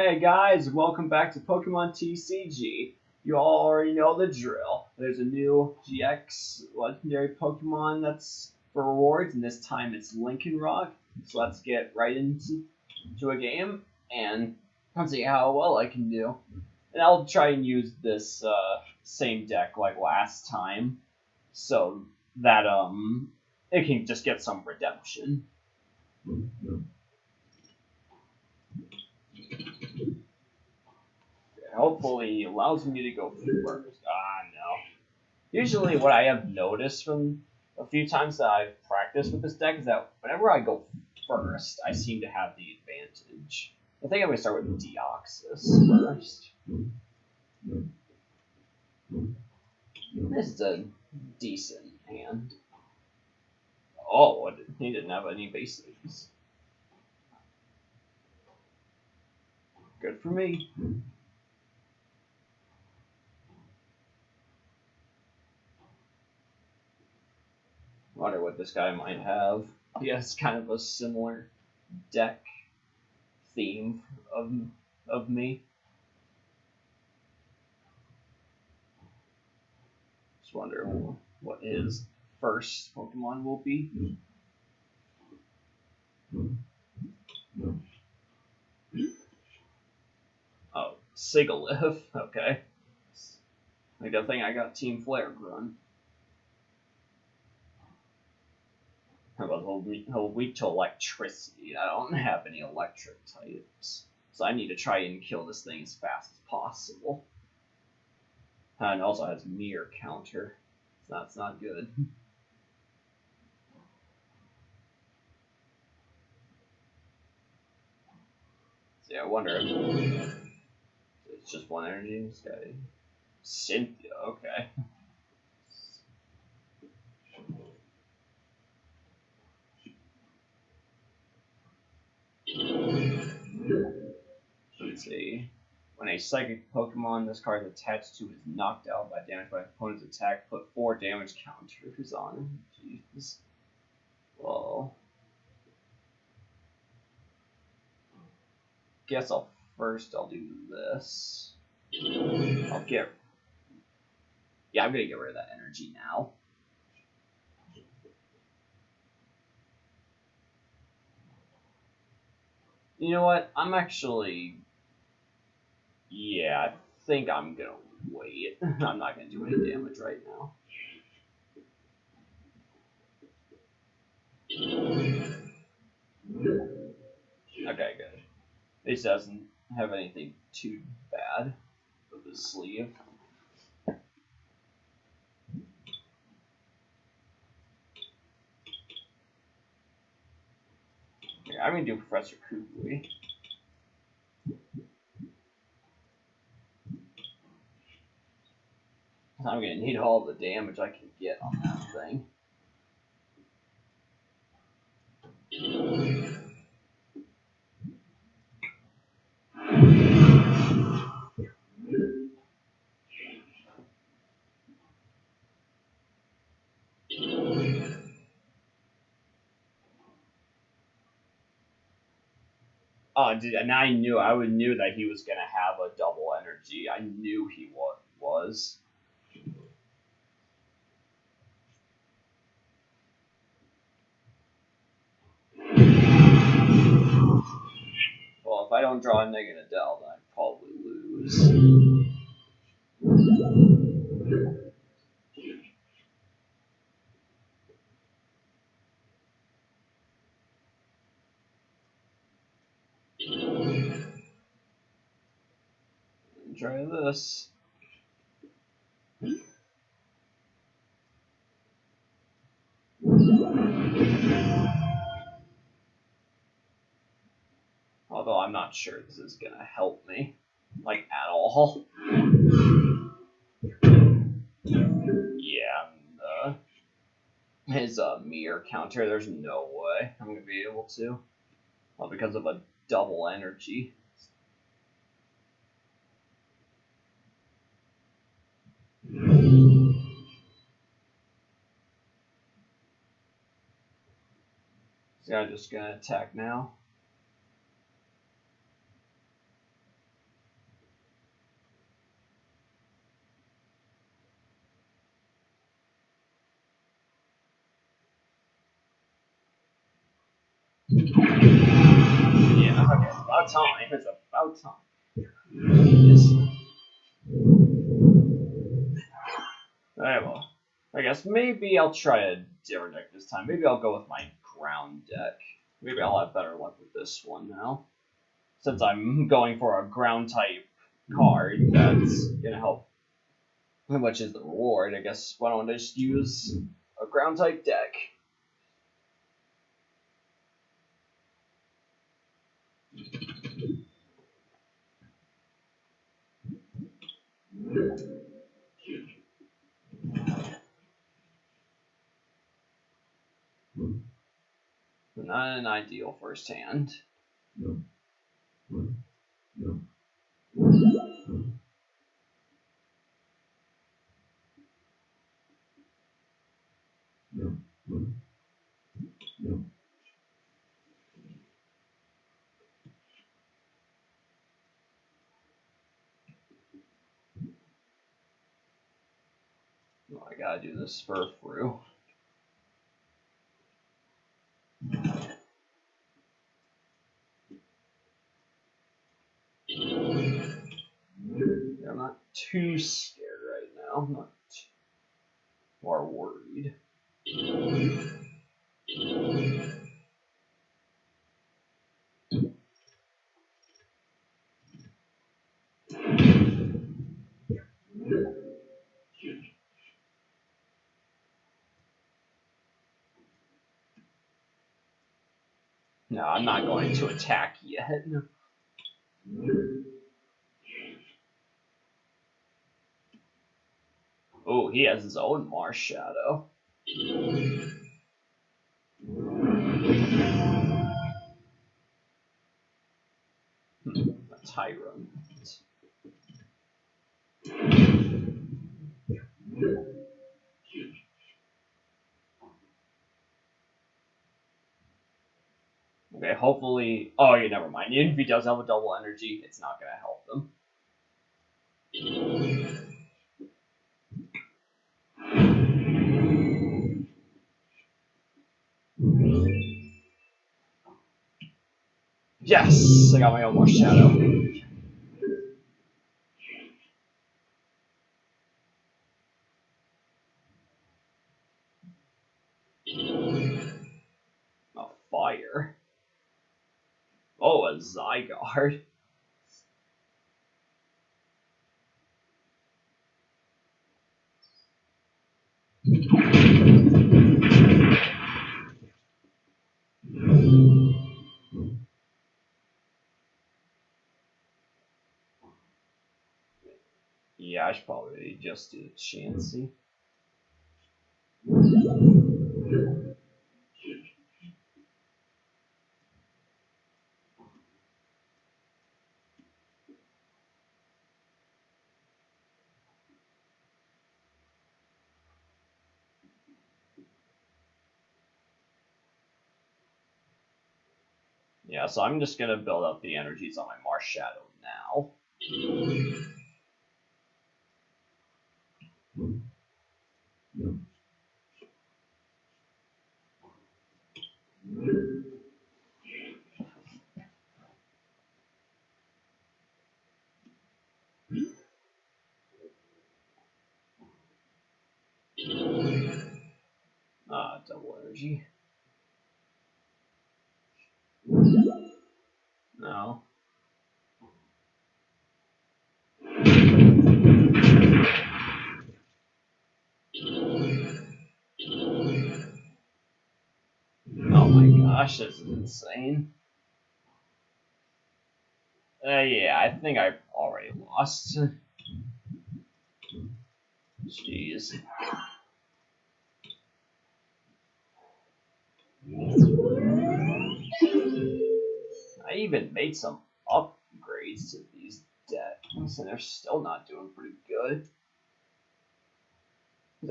Hey guys, welcome back to Pokemon TCG. You all already know the drill. There's a new GX legendary Pokemon that's for rewards, and this time it's Lycanroc. So let's get right into, a game and see how well I can do. And I'll try and use this uh, same deck like last time, so that um it can just get some redemption. Hopefully allows me to go first. Ah, no. Usually, what I have noticed from a few times that I've practiced with this deck is that whenever I go first, I seem to have the advantage. I think I'm going to start with Deoxys first. This is a decent hand. Oh, he didn't have any basics. Good for me. Wonder what this guy might have. He has kind of a similar deck theme of of me. Just wonder what his first Pokemon will be. Oh, Sigilyph. Okay. Like a thing I got Team Flare run. Whole weak, whole weak to electricity. I don't have any electric types, so I need to try and kill this thing as fast as possible. Uh, and also has mirror counter, so that's not good. yeah, I wonder if it's just one energy in. Cynthia, okay. Let's see. When a psychic Pokemon this card is attached to is knocked out by damage by an opponent's attack, put four damage counters on. Jeez. Well. Guess I'll first I'll do this. I'll get Yeah, I'm gonna get rid of that energy now. You know what? I'm actually. Yeah, I think I'm gonna wait. I'm not gonna do any damage right now. Okay, good. This doesn't have anything too bad with the sleeve. I'm gonna do Professor Kukui. I'm gonna need all the damage I can get on that thing. Oh, dude, and I knew I knew that he was gonna have a double energy. I knew he was. Well, if I don't draw a negative Adele, then I probably lose. Try this. Although I'm not sure this is gonna help me, like at all. Yeah, uh, his uh, mirror counter, there's no way I'm gonna be able to. Well, because of a double energy. See, I'm just gonna attack now. Yeah, okay, about time. It's about time. Jeez. Alright, well, I guess maybe I'll try a different deck this time. Maybe I'll go with my ground deck. Maybe I'll have better luck with this one now. Since I'm going for a ground type card, that's gonna help. How much is the reward? I guess why don't I just use a ground type deck? Not an ideal first hand. Oh, I gotta do this for through. I'm not too scared right now. I'm not more worried. No, I'm not going to attack yet. Oh, he has his own Marshadow. Hmm, a Tyrant. Okay, hopefully. Oh, yeah, never mind. If he does have a double energy, it's not gonna help them. Yes, I got my own shadow. A fire. Oh, a Zygarde. Should probably just do Chansey. Yeah, so I'm just gonna build up the energies on my Marshadow now. Ah, double energy. No. Gosh, this is insane. Uh, yeah, I think I've already lost. Jeez. I even made some upgrades to these decks, and they're still not doing pretty good.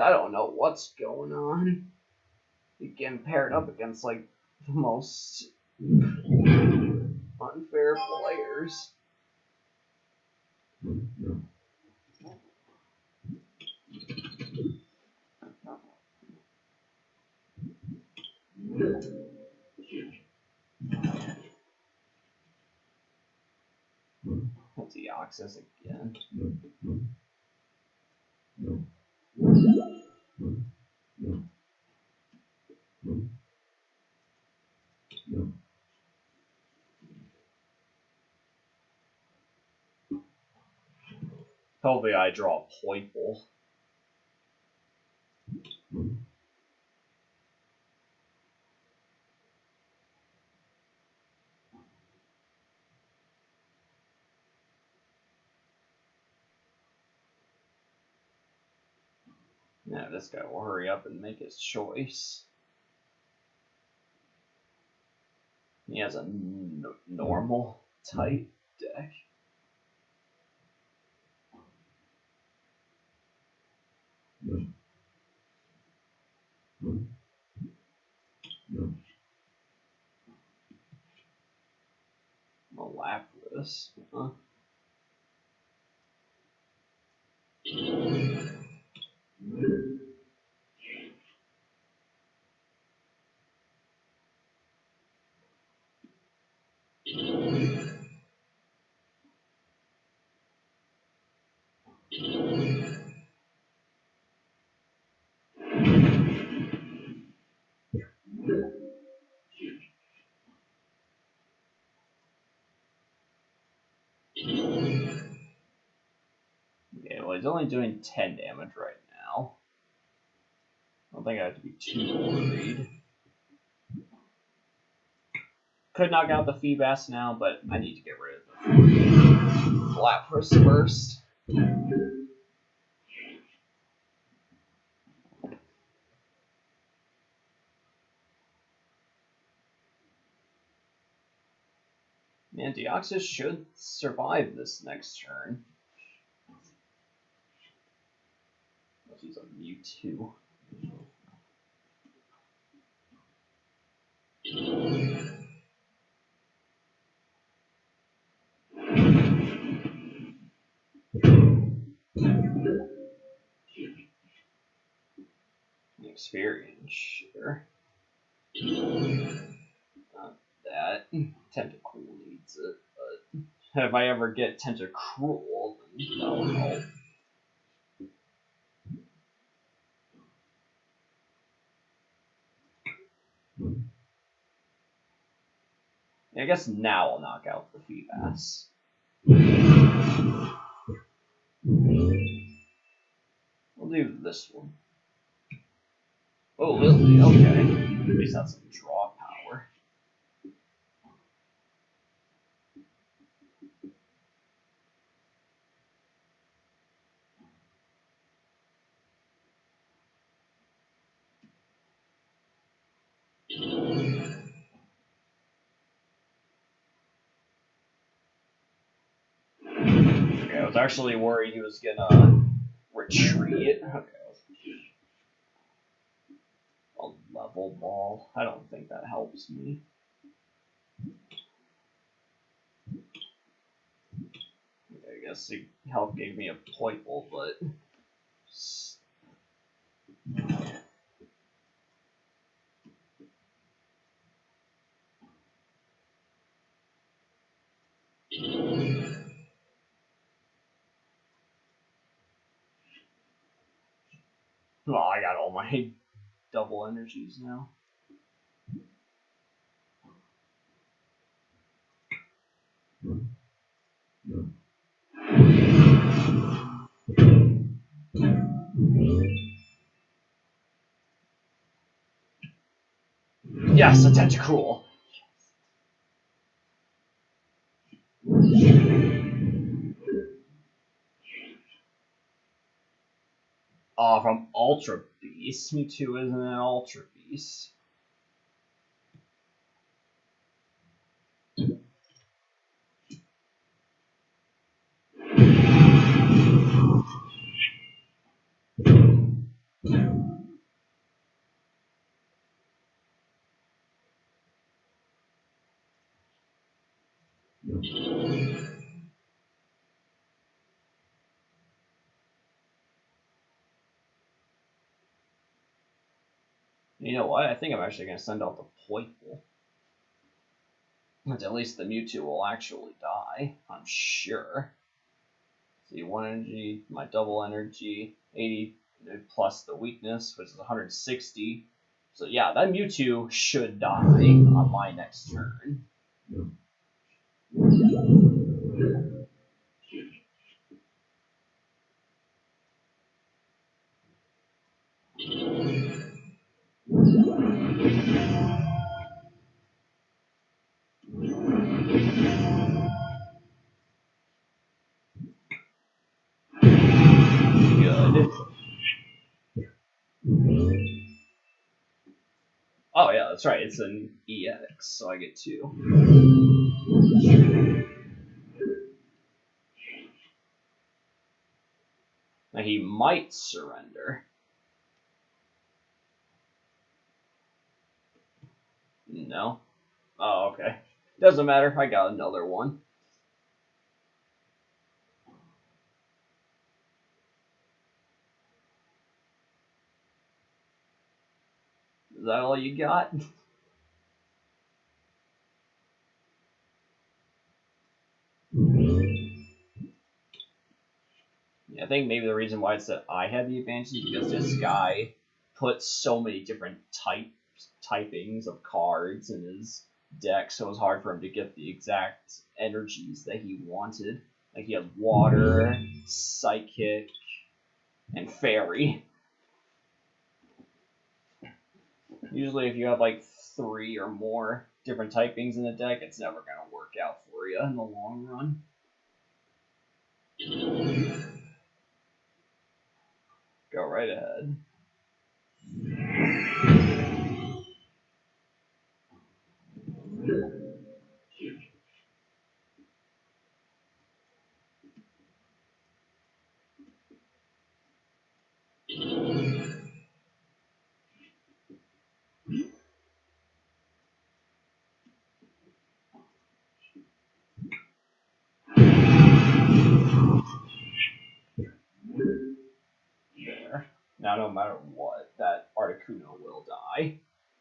I don't know what's going on. Getting paired up against like the most unfair players. Let's see, Oxus again. Hopefully I draw a Poipole. Now this guy will hurry up and make his choice. He has a normal type deck. A Lapras, huh? Okay, well he's only doing 10 damage right now. I don't think I have to be too worried. Could knock out the Feebas now, but I need to get rid of the Lapras first. Man, Deoxys should survive this next turn. Unless he's a Mewtwo. Experience, sure. Not that. Tentacool needs it, but if I ever get Tentacruel, then that'll help. Guess now I'll knock out the Feebas. We'll do this one. Oh, Lillie, okay. At least that's a draw power. Okay, I was actually worried he was gonna uh, retreat. Okay. A level ball. I don't think that helps me. I guess he help gave me a Poipole, but well, I got all my double energies now. Yes, a Tentacruel. Oh, from Ultra Beast. Mewtwo isn't an Ultra Beast. You know what? I think I'm actually going to send out the Poipole. But at least the Mewtwo will actually die, I'm sure. See, one energy, my double energy, 80 plus the weakness, which is 160. So yeah, that Mewtwo should die on my next turn. That's right. It's an EX, so I get two. Now he might surrender. No. Oh, okay. Doesn't matter. I got another one. That all you got? Yeah, I think maybe the reason why it's that I had the advantage is because this guy put so many different type typings of cards in his deck, so it was hard for him to get the exact energies that he wanted. Like he had water, psychic, and fairy. Usually, if you have like three or more different typings in the deck, it's never going to work out for you in the long run. Go right ahead. Now, no matter what, that Articuno will die.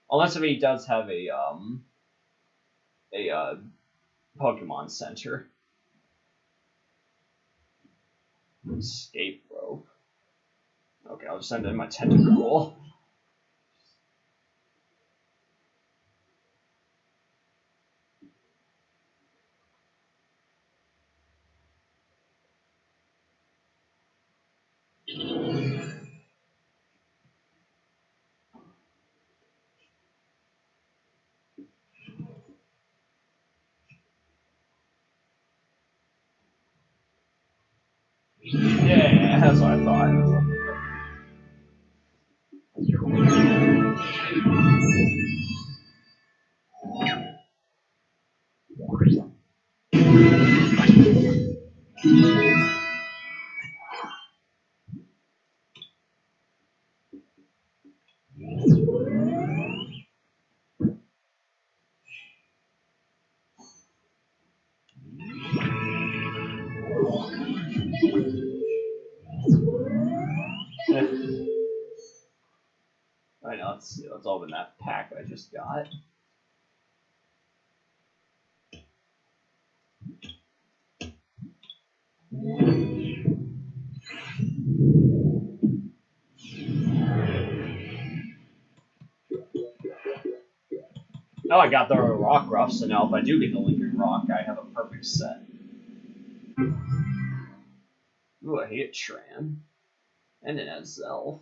Unless if he does have a, um, a, uh, Pokemon Center. Escape rope. Okay, I'll just send in my Tentacruel. What I thought. Alright, now let's see. Let's open that pack I just got. Oh, I got the Rockruff, so now if I do get the Lycanroc, I have a perfect set. Ooh, I hate Tran. And it has Zelf.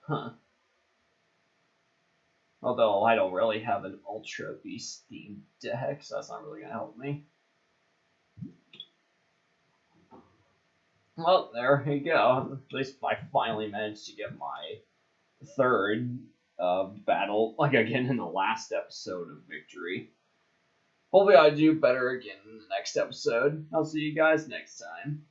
Huh. Although I don't really have an Ultra Beast themed deck, so that's not really gonna help me. Well, there you go. At least I finally managed to get my third uh, battle, like again in the last episode of Victory. Hopefully I do better again in the next episode. I'll see you guys next time.